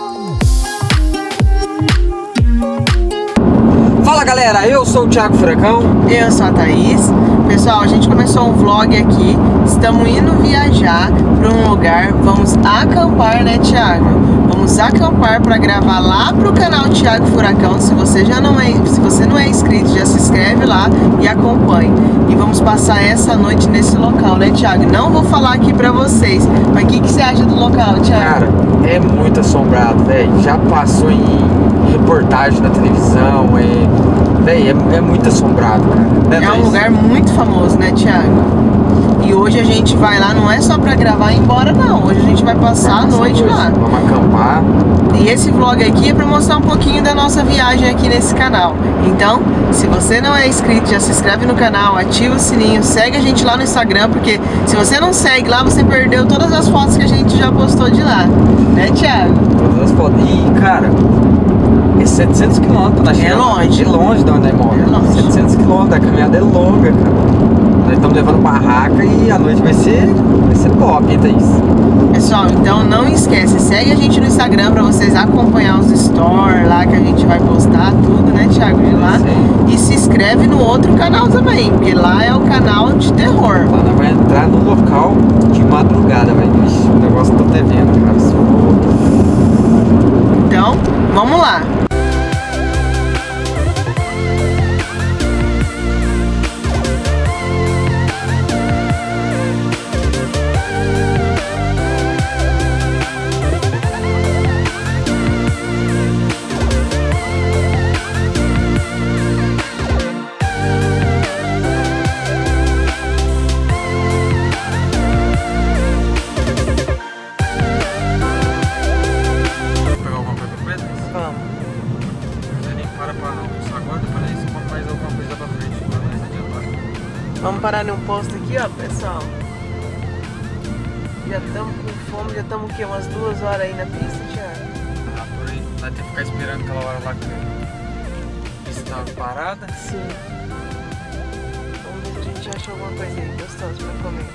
Oh. Galera, eu sou o Thiago Furacão. Eu sou a Thaís. Pessoal, a gente começou um vlog aqui. Estamos indo viajar para um lugar. Vamos acampar, né, Thiago? Vamos acampar para gravar lá pro canal Thiago Furacão. Se você já não é, se você não é inscrito, já se inscreve lá e acompanhe. E vamos passar essa noite nesse local, né, Thiago? Não vou falar aqui para vocês, mas o que, que você acha do local, Thiago? Cara, é muito assombrado, velho. Já passou em reportagem na televisão, é, véi, é, é muito assombrado, cara. Né, é um lugar muito famoso, né, Thiago? E hoje a gente vai lá, não é só pra gravar e ir embora, não. Hoje a gente vai passar a noite lá. Vamos acampar. E esse vlog aqui é pra mostrar um pouquinho da nossa viagem aqui nesse canal. Então, se você não é inscrito, já se inscreve no canal, ativa o sininho, segue a gente lá no Instagram, porque se você não segue lá, você perdeu todas as fotos que a gente já postou de lá. Né, Thiago? Todas as fotos. E, cara, é 700 quilômetros na China. É longe. É longe de onde nós moramos. É longe. 700 quilômetros, a caminhada é longa, cara. Nós estamos levando barraca e a noite vai ser, vai ser top, hein, Thaís? Pessoal, então não esquece, segue a gente no Instagram pra vocês acompanhar os stories lá que a gente vai postar tudo, né, Thiago, de lá. Sim. E se inscreve no outro canal também, porque lá é o canal de terror. Lá nós vamos entrar no local de madrugada, velho. O negócio tá até vendo, cara. Então, vamos lá. Aqui, ó, pessoal. Já estamos com fome, já estamos o quê? Umas duas horas aí na pista, Thiago? Ah, por aí. Vai ter que ficar esperando aquela hora lá que estava parada. Sim. Vamos ver se a gente acha alguma coisa aí gostosa pra comer.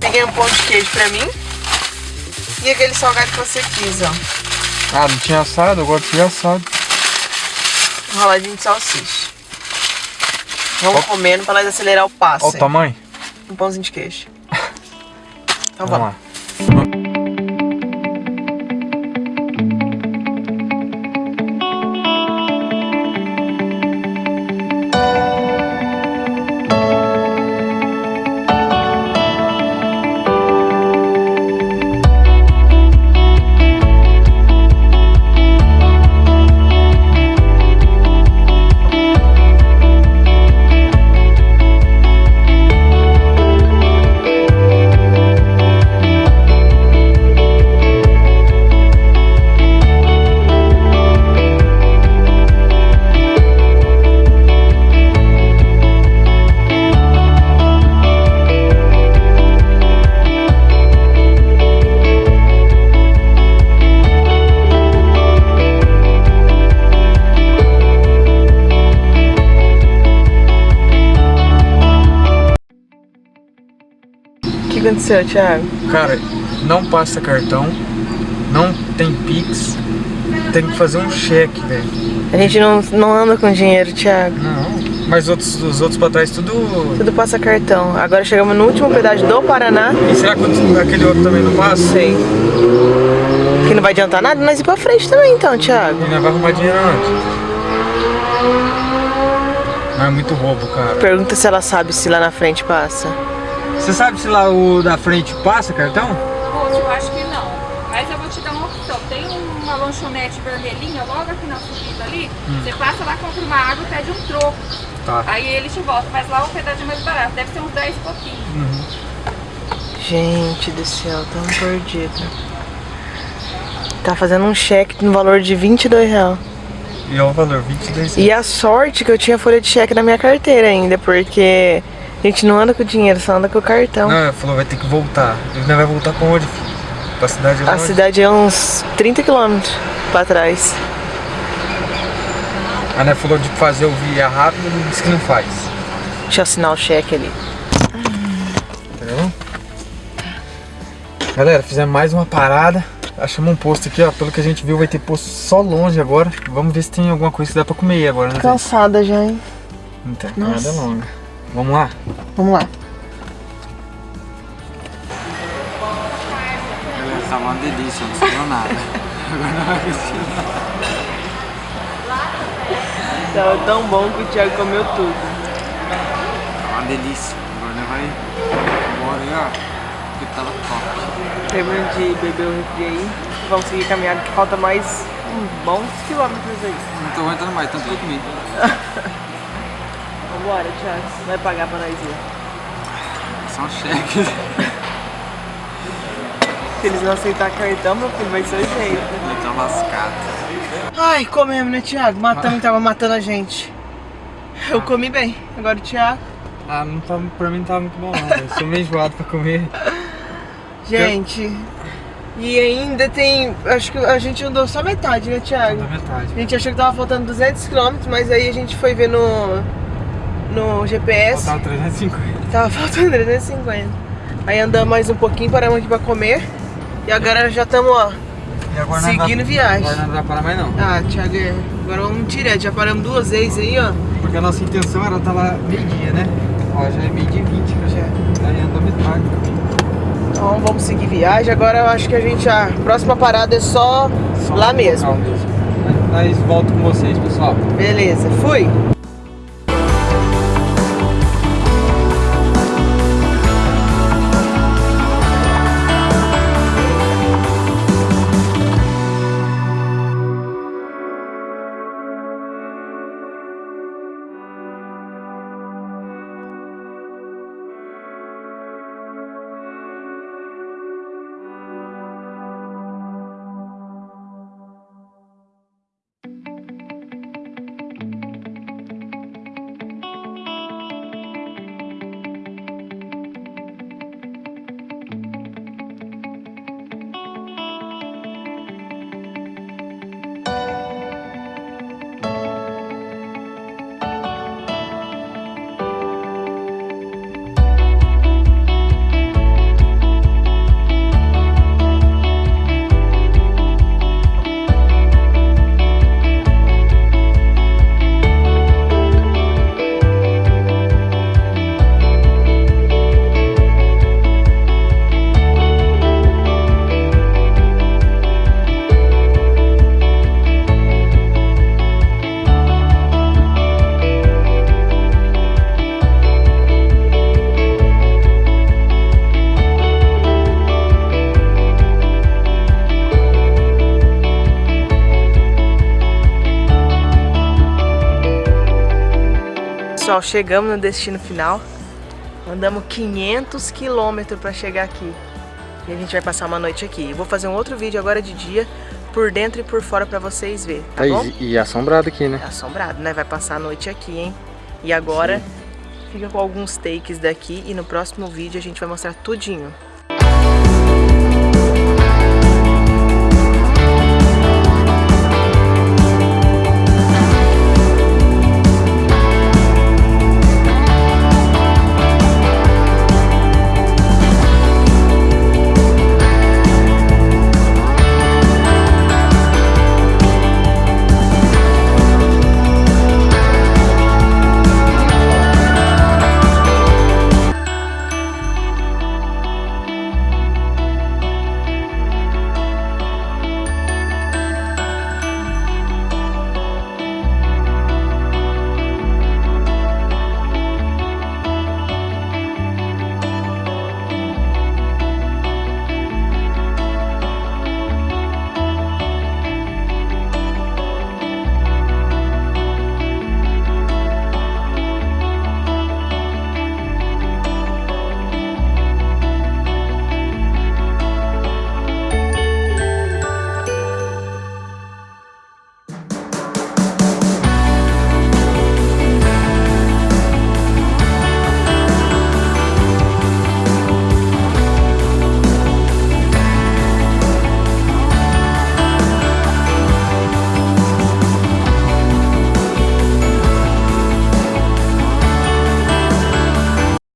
Peguei um pão de queijo pra mim. E aquele salgado que você quis, ó. Ah, não tinha assado? Eu gosto de assado. Enroladinho de salsicha. Vamos comendo pra nós acelerar o passo. Olha o tamanho. Um pãozinho de queijo. Então vamos. vamos. lá. Aconteceu, Thiago? Cara, não passa cartão, não tem Pix, tem que fazer um cheque, velho. A gente não, não anda com dinheiro, Thiago. Não, mas outros, os outros pra trás tudo... Tudo passa cartão. Agora chegamos no último pedágio do Paraná. E será que aquele outro também não passa? Sei. Que não vai adiantar nada, nós ir pra frente também então, Thiago. E nós vai arrumar dinheiro antes. Não é muito roubo, cara. Pergunta se ela sabe se lá na frente passa. Você sabe se lá o da frente passa cartão? Moço, eu acho que não. Mas eu vou te dar uma opção. Tem uma lanchonete vermelhinha logo aqui na subida ali. Hum. Você passa lá, compra uma água e pede um troco. Tá. Aí ele te volta. Mas lá o pedaço é mais barato. Deve ser uns 10 pouquinho. Uhum. Gente do céu, tão perdido. Tá fazendo um cheque no valor de 22 reais. E é o valor, 22 reais. E a sorte que eu tinha folha de cheque na minha carteira ainda, porque a gente não anda com dinheiro, só anda com o cartão. Não, ela falou vai ter que voltar. Ele não vai voltar pra onde, filho? Pra cidade é A cidade é uns 30 quilômetros pra trás. A Né falou de fazer o via rápido e disse que não faz. Deixa eu assinar o cheque ali. Entendeu? Galera, fizemos mais uma parada. Achamos um posto aqui, ó. Pelo que a gente viu, vai ter posto só longe agora. Vamos ver se tem alguma coisa que dá pra comer agora, né? Cansada já, hein? Não tem nada longa. Vamos lá? Vamos lá. Beleza, tá uma delícia, não sobrou nada. Agora não vai Tava tão bom que o Thiago comeu tudo. Tá uma delícia. Agora não vai embora aí, ó. Porque tava top. Terminando de beber o refri aí. Vamos seguir caminhando que falta mais uns bons quilômetros aí. Não tô aguentando mais, tanto que eu comi. Vambora, Thiago. Vai pagar pra nós ir. São cheques. Se eles não aceitar cartão, meu filho, vai ser o jeito. Eu tô lascado. Ai, comemos, né, Thiago? Matamos, tava matando a gente. Eu comi bem. Agora o Thiago. Ah, não tá, pra mim não tava muito bom não. Eu sou meio enjoado pra comer. Gente, e ainda tem. Acho que a gente andou só metade, né, Thiago? Na metade. A gente achou que tava faltando 200 km, mas aí a gente foi ver no, no GPS. Faltava 350. Tava faltando 350. Aí andamos mais um pouquinho, paramos aqui pra comer. E agora já estamos, ó, E seguindo dá, viagem. Agora não dá pra parar mais não. Ah, Thiago, é. agora vamos direto. Já paramos duas vezes aí, ó. Porque a nossa intenção era estar lá meio-dia, né? Ó, já é meio-dia e 20, cara. Já. Aí andou metade. Então vamos seguir viagem. Agora eu acho que a gente. A próxima parada é só, Só lá mesmo. mesmo. Nós volto com vocês, pessoal. Beleza, fui. Pessoal, chegamos no destino final. Andamos 500 quilômetros para chegar aqui. E a gente vai passar uma noite aqui. Eu vou fazer um outro vídeo agora de dia, por dentro e por fora para vocês verem, tá bom? e assombrado aqui, né? Assombrado, né? Vai passar a noite aqui, hein? E agora fica com alguns takes daqui e no próximo vídeo a gente vai mostrar tudinho.